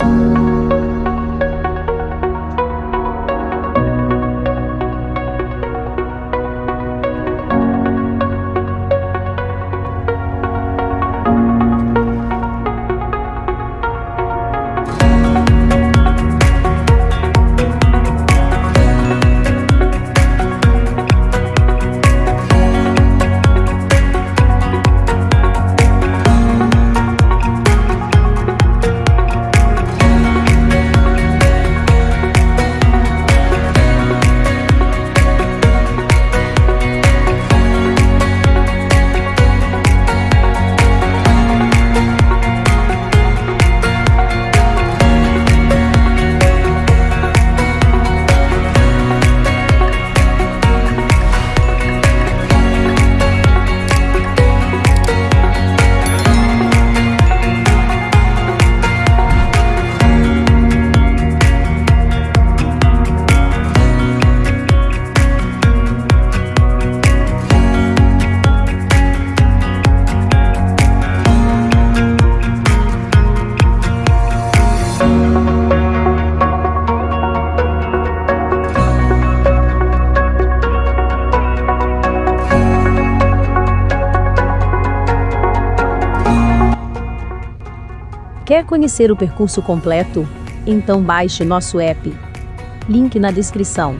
you Quer conhecer o percurso completo? Então baixe nosso app. Link na descrição.